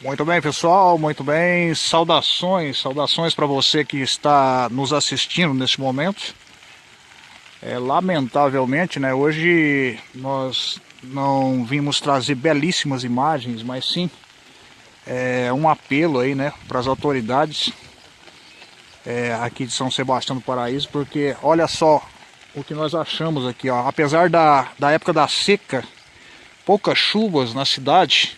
Muito bem, pessoal, muito bem. Saudações, saudações para você que está nos assistindo neste momento. É, lamentavelmente, né, hoje nós não vimos trazer belíssimas imagens, mas sim é, um apelo aí, né, para as autoridades é, aqui de São Sebastião do Paraíso, porque olha só o que nós achamos aqui, ó. Apesar da, da época da seca, poucas chuvas na cidade,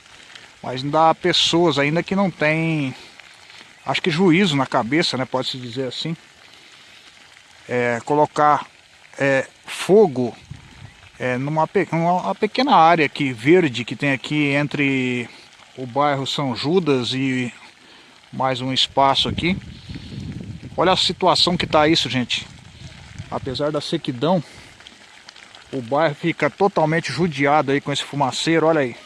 mas ainda há pessoas ainda que não têm, acho que juízo na cabeça, né, pode-se dizer assim. É, colocar é, fogo é, numa, numa pequena área aqui, verde, que tem aqui entre o bairro São Judas e mais um espaço aqui. Olha a situação que está isso, gente. Apesar da sequidão, o bairro fica totalmente judiado aí com esse fumaceiro, olha aí.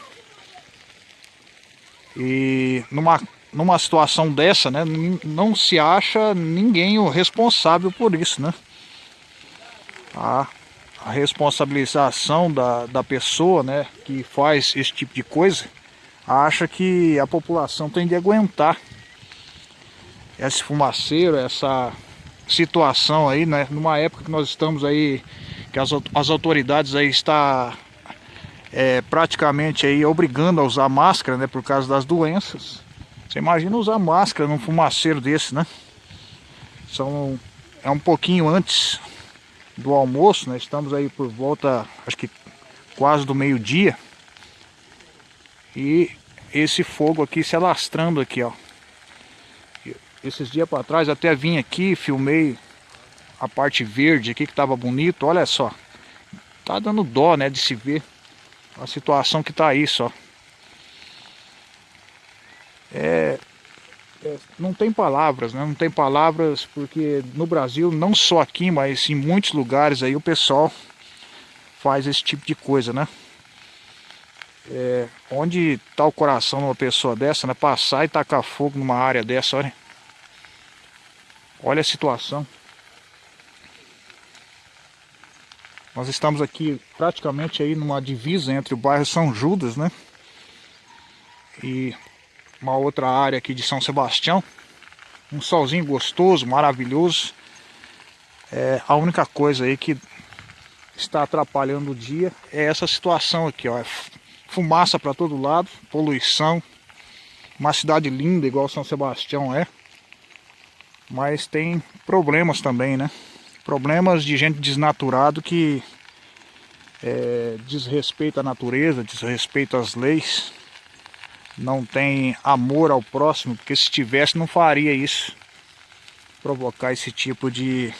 E numa, numa situação dessa, né, não se acha ninguém o responsável por isso, né? A, a responsabilização da, da pessoa, né, que faz esse tipo de coisa, acha que a população tem de aguentar esse fumaceiro, essa situação aí, né, numa época que nós estamos aí, que as, as autoridades aí está é, praticamente aí obrigando a usar máscara, né, por causa das doenças. Você imagina usar máscara num fumaceiro desse, né? São, é um pouquinho antes do almoço, né? Estamos aí por volta, acho que quase do meio-dia. E esse fogo aqui se alastrando aqui, ó. Esses dias para trás até vim aqui, filmei a parte verde aqui que tava bonito, olha só. Tá dando dó, né, de se ver a situação que tá aí só. É, é, não tem palavras, né? Não tem palavras porque no Brasil, não só aqui, mas em muitos lugares aí o pessoal faz esse tipo de coisa, né? É, onde tá o coração de uma pessoa dessa, né? Passar e tacar fogo numa área dessa, olha. Olha a situação. Nós estamos aqui praticamente aí numa divisa entre o bairro São Judas, né? E uma outra área aqui de São Sebastião. Um solzinho gostoso, maravilhoso. É, a única coisa aí que está atrapalhando o dia é essa situação aqui, ó. É fumaça para todo lado, poluição. Uma cidade linda igual São Sebastião é. Mas tem problemas também, né? Problemas de gente desnaturado que é, desrespeita a natureza, desrespeita as leis, não tem amor ao próximo, porque se tivesse não faria isso, provocar esse tipo de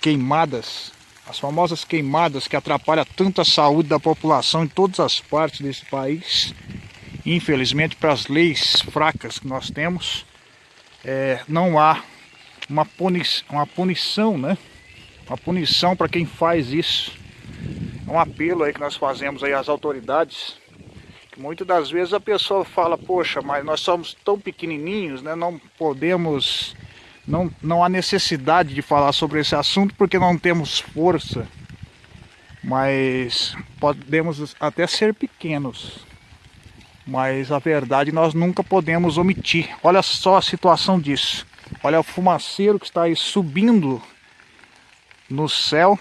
queimadas, as famosas queimadas que atrapalham tanto a saúde da população em todas as partes desse país, infelizmente para as leis fracas que nós temos, é, não há uma, puni uma punição, né? Uma punição para quem faz isso. É um apelo aí que nós fazemos aí às autoridades. Que muitas das vezes a pessoa fala, poxa, mas nós somos tão pequenininhos, né? Não podemos, não, não há necessidade de falar sobre esse assunto porque não temos força. Mas podemos até ser pequenos. Mas a verdade nós nunca podemos omitir. Olha só a situação disso. Olha o fumaceiro que está aí subindo no céu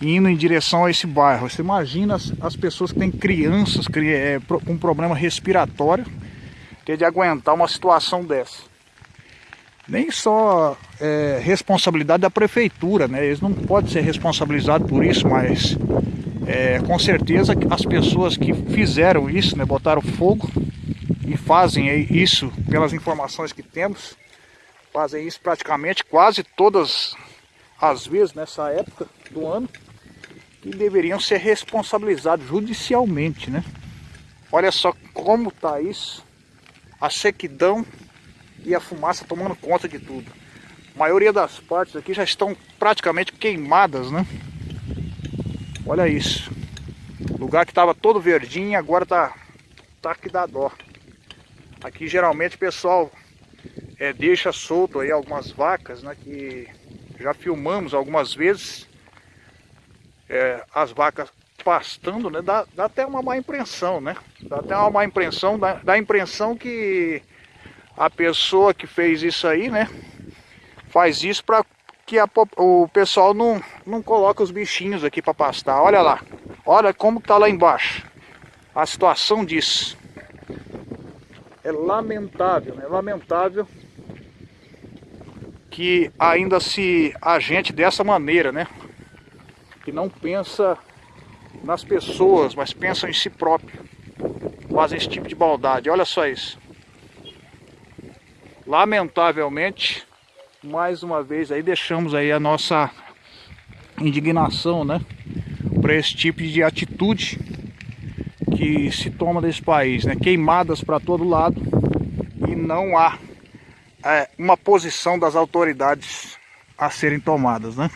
indo em direção a esse bairro. Você imagina as, as pessoas que têm crianças com é, um problema respiratório ter de aguentar uma situação dessa. Nem só é, responsabilidade da prefeitura, né? Eles não podem ser responsabilizados por isso, mas é, com certeza as pessoas que fizeram isso, né, botaram fogo e fazem isso pelas informações que temos, fazem isso praticamente quase todas às vezes nessa época do ano, que deveriam ser responsabilizados judicialmente, né? Olha só como tá isso, a sequidão e a fumaça tomando conta de tudo. A maioria das partes aqui já estão praticamente queimadas, né? Olha isso. Lugar que estava todo verdinho, agora tá, tá que dá dó. Aqui geralmente o pessoal é, deixa solto aí algumas vacas, né? Que já filmamos algumas vezes é, as vacas pastando, né? Dá, dá até uma má impressão, né? Dá até uma má impressão, dá, dá a impressão que a pessoa que fez isso aí, né? Faz isso para que a, o pessoal não, não coloca os bichinhos aqui para pastar. Olha lá, olha como tá lá embaixo. A situação disso. É lamentável, né? Lamentável que ainda se agente dessa maneira, né? Que não pensa nas pessoas, mas pensa em si próprio. Fazem esse tipo de maldade. Olha só isso. Lamentavelmente, mais uma vez aí deixamos aí a nossa indignação, né? Para esse tipo de atitude que se toma desse país, né? Queimadas para todo lado e não há é, uma posição das autoridades a serem tomadas, né?